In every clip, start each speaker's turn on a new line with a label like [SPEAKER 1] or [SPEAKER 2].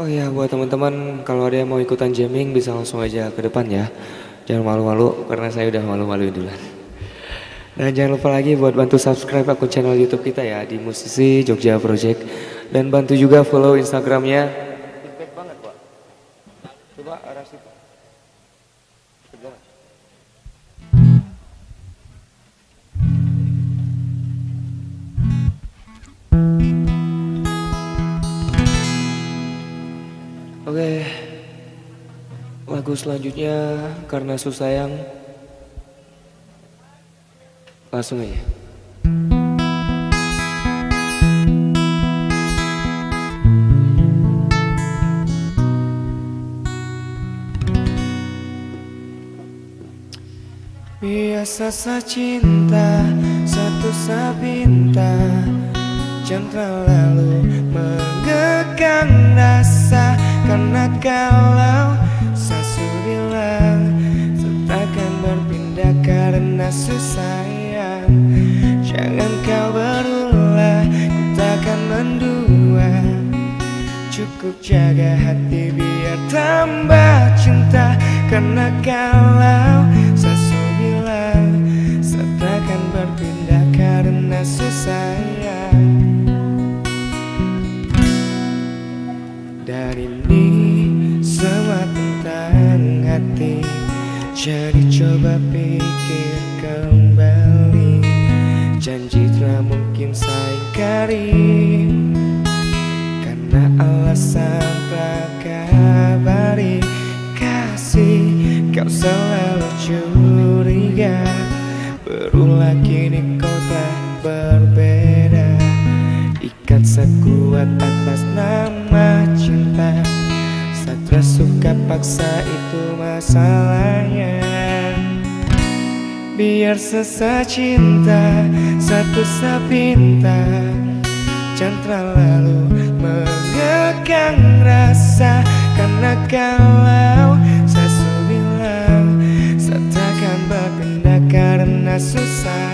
[SPEAKER 1] Oh ya buat teman-teman kalau ada yang mau ikutan jamming bisa langsung aja ke depan ya. Jangan malu-malu karena saya udah malu-maluin duluan. Dan jangan lupa lagi buat bantu subscribe akun channel YouTube kita ya di Musisi Jogja Project dan bantu juga follow Instagramnya. Oke. Lagu selanjutnya Karena susah yang Langsung aja. Biasa sa cinta Satu sabinta. Jangan lalu mengekang rasa Karena kalau Sasu bilang Takkan berpindah karena susayang Jangan kau berulah Ku takkan mendua Cukup jaga hati biar tambah cinta Karena kalau Jadi coba pikir kembali. Janji tak mungkin saya ingkari Karena alasan tak kabari. Kasih kau selalu curiga. Berulah kini kau tak berbeda. Ikat sekuat atas nama cinta. Satra suka paksa itu masalahnya Biar sesa cinta Satu sapinta Jangan terlalu mengekang rasa. Karena kalau Sasu bilang Satakan berpindah karena susah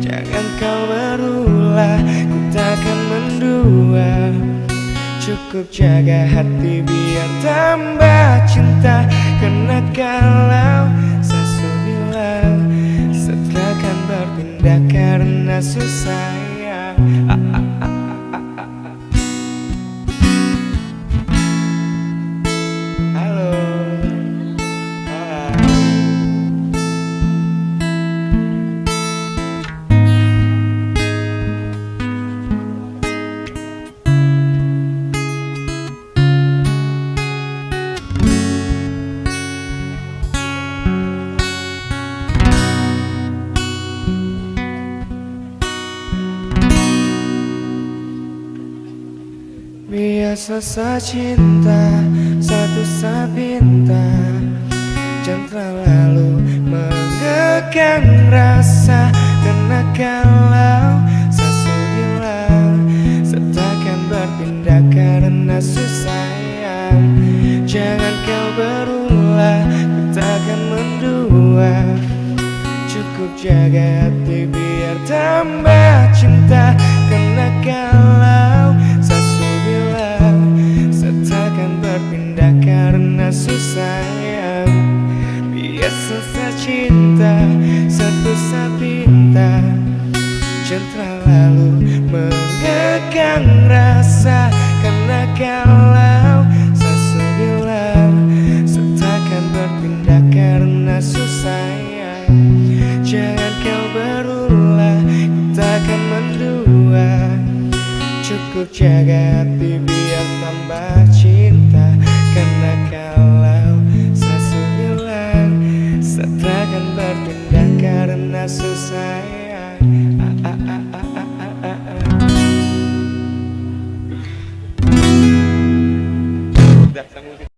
[SPEAKER 1] Jangan kau berulah Ku takkan mendua. Cukup jaga hati biar tambah cinta. Karena kalau karena Biasa sa cinta Satu sabinta Jangan terlalu mengekang rasa Karena kalau Sasu bilang Sertakan berpindah karena susah Jangan kau berulah Ku takkan mendua. Cukup jaga hati biar tambah cinta cinta Satu sapinta. Jangan terlalu mengekang rasa Karena kalau Sasu bilang Setakkan berpindah karena susah Jangan kau berulah Takkan mendua. Cukup jaga hati biar tambah